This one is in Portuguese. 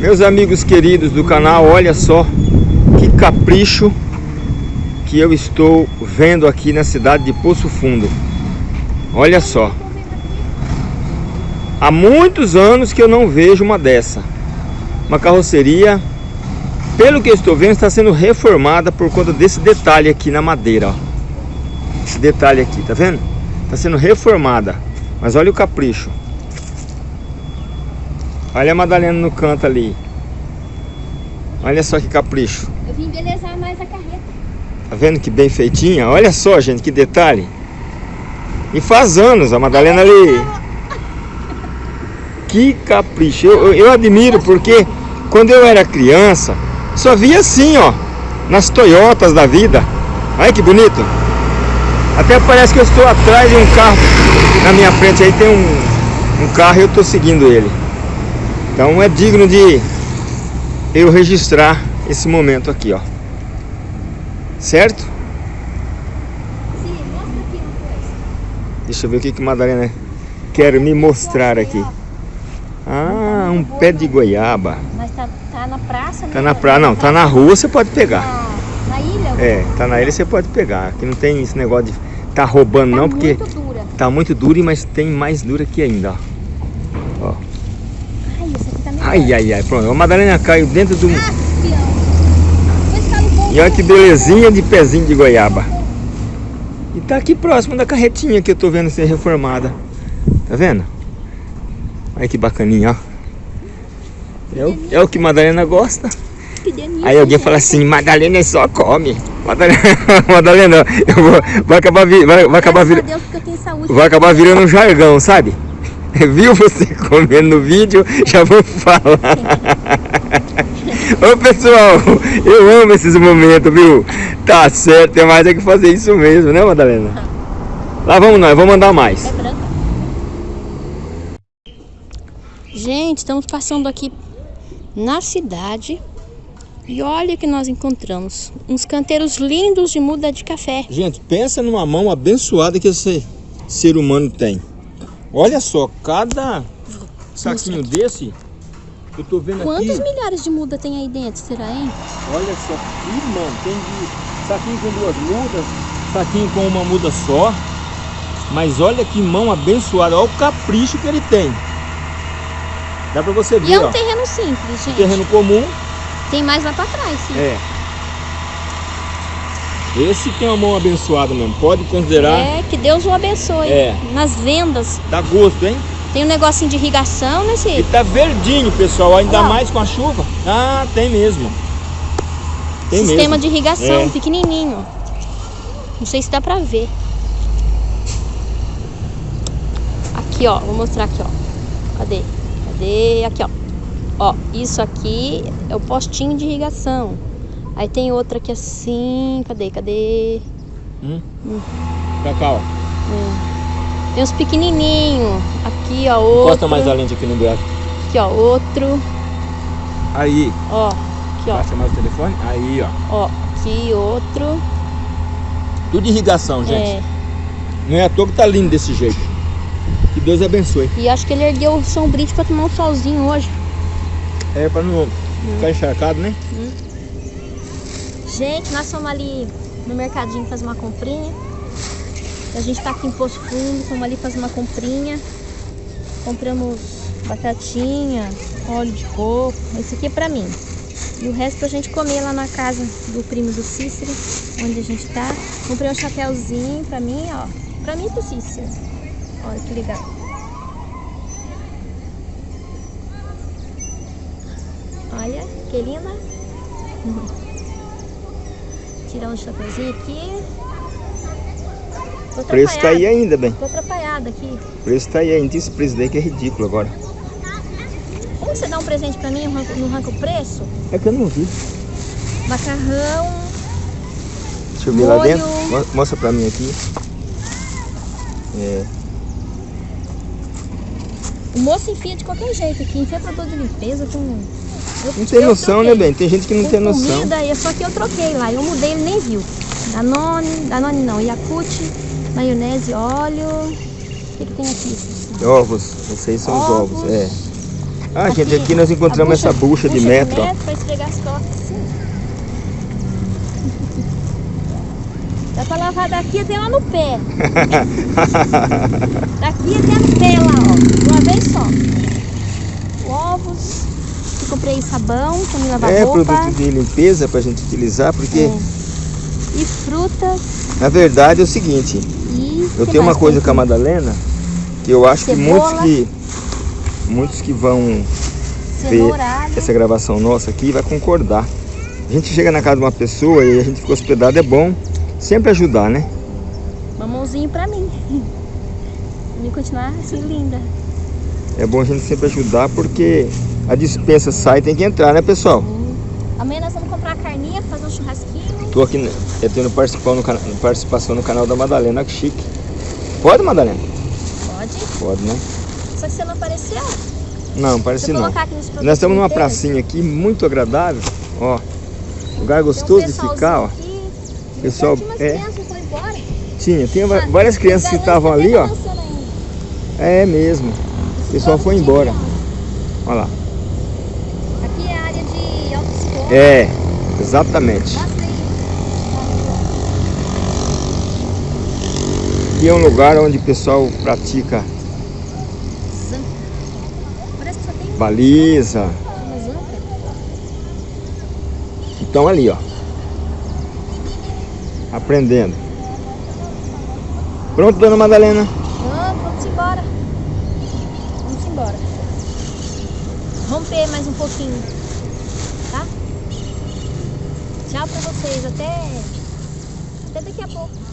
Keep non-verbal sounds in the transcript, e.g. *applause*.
Meus amigos queridos do canal, olha só que capricho que eu estou vendo aqui na cidade de Poço Fundo. Olha só. Há muitos anos que eu não vejo uma dessa. Uma carroceria, pelo que eu estou vendo, está sendo reformada por conta desse detalhe aqui na madeira. Ó. Esse detalhe aqui, tá vendo? Está sendo reformada. Mas olha o capricho. Olha a Madalena no canto ali. Olha só que capricho. Eu vim embelezar mais a carreta. Tá vendo que bem feitinha? Olha só, gente, que detalhe. E faz anos a Madalena ali. Que capricho. Eu, eu, eu admiro porque quando eu era criança, só via assim, ó. Nas Toyotas da vida. Olha que bonito. Até parece que eu estou atrás de um carro na minha frente. Aí tem um, um carro e eu estou seguindo ele. Então é digno de eu registrar esse momento aqui, ó. Certo? Sim, mostra aqui uma coisa. Deixa eu ver o que que Madalena quer me mostrar aqui. Ah, um pé de goiaba. Mas tá, tá na praça, né? Tá na praia, não, tá na rua, você pode pegar. Na, na ilha? É, tá na ilha, você pode pegar. Aqui não tem esse negócio de tá roubando Tá não, porque muito dura. tá muito duro, mas tem mais dura aqui ainda, ó. Ó. Ai, essa aqui tá melhor. Ai, ai, ai, pronto. A Madalena caiu dentro do... Ah, ponto. E olha que belezinha de pezinho de goiaba. E tá aqui próximo da carretinha que eu tô vendo ser reformada. Tá vendo? Olha que bacaninha, ó. É o, é o que Madalena gosta. Aí alguém fala assim, Madalena só come. Madalena, *laughs* Madalena eu vou, vai acabar, vi- vai, vai acabar virando, vai acabar virando um jargão, sabe? *laughs* Viu você comendo no vídeo? Já vou falar. *laughs* Ô pessoal, eu amo esses momentos, viu? Tá certo, tem mais é que fazer isso mesmo, né Madalena? Lá vamos nós, vamos mandar mais. É. Gente, estamos passando aqui na cidade. E olha o que nós encontramos. Uns canteiros lindos de muda de café. Gente, pensa numa mão abençoada que esse ser humano tem. Olha só, cada saquinho desse, eu tô vendo Quantos aqui. milhares de muda tem aí dentro, será, hein? Olha só, que mano, tem de saquinho com duas mudas, saquinho com uma muda só. Mas olha que mão abençoada, olha o capricho que ele tem. Dá pra você E ver, é um ó. terreno simples, gente. Terreno comum, Tem mais lá pra trás, sim. é. Esse tem uma mão abençoada mesmo, pode considerar. É, que Deus o abençoe. É. Nas vendas. Dá gosto, hein? Tem um negocinho de irrigação, né, E Cid? tá verdinho, pessoal, ainda mais com a chuva. Ah, tem mesmo. Tem Sistema mesmo. de irrigação, É. pequenininho. Não sei se dá pra ver. Aqui, ó. Vou mostrar aqui, ó. Cadê? Cadê? Aqui, ó. Ó, isso aqui é o postinho de irrigação. Aí tem outra aqui assim. Cadê? Cadê? Hum? Pra cá, ó. Tem uns pequenininhos. Aqui, ó. Outro. Encosta mais a lente aqui no buraco. Aqui, ó. Outro. Aí. Ó. Aqui, ó. Passa mais o telefone. Aí, ó. Ó. Aqui, outro. Tudo de irrigação, gente. É. Não é à toa que tá lindo desse jeito. Que Deus abençoe. E acho que ele ergueu o São Brito pra tomar um solzinho hoje. É pra não ficar encharcado, né? Gente, nós fomos ali no mercadinho fazer uma comprinha. A gente tá aqui em Poço Fundo, fomos ali fazer uma comprinha. Compramos batatinha, óleo de coco. Esse aqui é pra mim. E o resto pra gente comer lá na casa do primo do Cícero, onde a gente tá. Comprei um chapéuzinho pra mim, ó. Pra mim e pro Cícero. Olha que legal. Olha, que linda. *laughs* Tirar um chapeuzinho aqui. O preço tá aí ainda, bem. Tô atrapalhada aqui. O preço tá aí ainda. Esse preço daí que é ridículo agora. Como você dá um presente pra mim e não arranca- o preço? É que eu não vi. Macarrão, Deixa eu ver lá Molho. dentro. Mo- Mostra pra mim aqui. É. o moço enfia de qualquer jeito aqui. Enfia produto de limpeza com... Eu- Não tem noção, troquei. né, bem? Tem gente que não tem noção. comida, e só que eu troquei lá. Eu mudei, ele nem viu. Danone, Danone não, Yakult, maionese, óleo. O que, que tem aqui? Ovos. Vocês são os ovos. Ovos. É. Ah, gente, aqui nós encontramos essa bucha de metro, ó. Pra esfregar as costas, assim. Dá pra lavar daqui até lá no pé. *laughs* daqui até no pé lá, ó. De uma vez só. Ovos. Eu comprei sabão pra me lavar É roupa. produto de limpeza pra gente utilizar, porque É. E frutas. na verdade é o seguinte, E eu que tenho uma coisa com a? Madalena, que eu acho que Cebola. muitos que muitos que vão ver essa gravação nossa aqui vai concordar. A gente chega na casa de uma pessoa e a gente fica hospedado, é bom sempre ajudar, né? Mamãozinho pra mim. *laughs* Pra mim continuar assim linda. É bom a gente sempre ajudar porque a dispensa sai tem que entrar, né pessoal? Amanhã nós vamos comprar carninha, fazer um churrasquinho. Tô aqui né, eu tendo participação no, participação no canal da Madalena, que chique. Pode, Madalena? Pode. Pode, né? Só que você não apareceu. Não, parece não. Nós estamos numa pracinha aqui muito agradável, ó. Lugar tem um gostoso de ficar, ó. aqui. Pessoal, Tinha umas é. Tinha, tinha Ah, várias crianças que estavam ali, ó. ainda. É mesmo. O pessoal foi embora. Olha lá. Aqui é a área de autoescola. É, exatamente. Aqui é um lugar onde o pessoal pratica baliza. Então ali, ó. Aprendendo. Pronto, dona Madalena? Ah, vamos embora. Vamos embora. Romper mais um pouquinho. Tchau pra vocês. Até, até daqui a pouco.